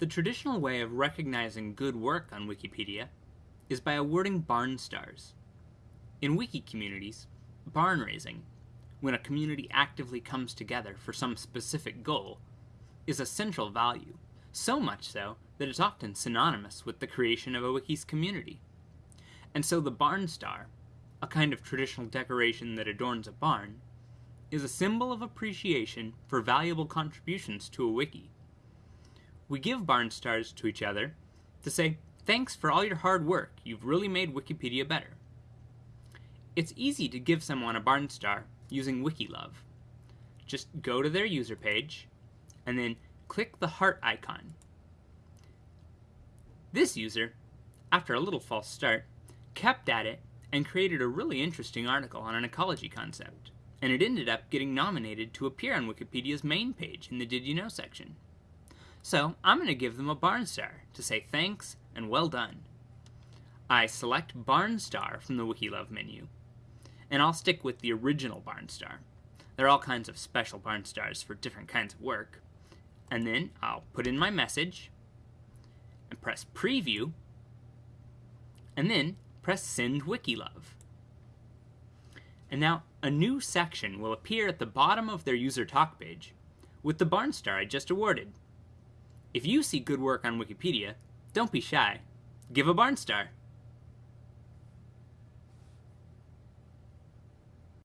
The traditional way of recognizing good work on Wikipedia is by awarding barn stars. In wiki communities, barn raising, when a community actively comes together for some specific goal, is a central value, so much so that it's often synonymous with the creation of a wiki's community. And so the barn star, a kind of traditional decoration that adorns a barn, is a symbol of appreciation for valuable contributions to a wiki. We give barn stars to each other to say, thanks for all your hard work, you've really made Wikipedia better. It's easy to give someone a barn star using WikiLove. Just go to their user page, and then click the heart icon. This user, after a little false start, kept at it and created a really interesting article on an ecology concept, and it ended up getting nominated to appear on Wikipedia's main page in the Did You Know section. So I'm going to give them a barn star to say thanks and well done. I select barn star from the WikiLove menu, and I'll stick with the original barn star. There are all kinds of special barn stars for different kinds of work. And then I'll put in my message and press preview and then press send WikiLove. And now a new section will appear at the bottom of their user talk page with the barn star I just awarded. If you see good work on Wikipedia, don't be shy. Give a barn star.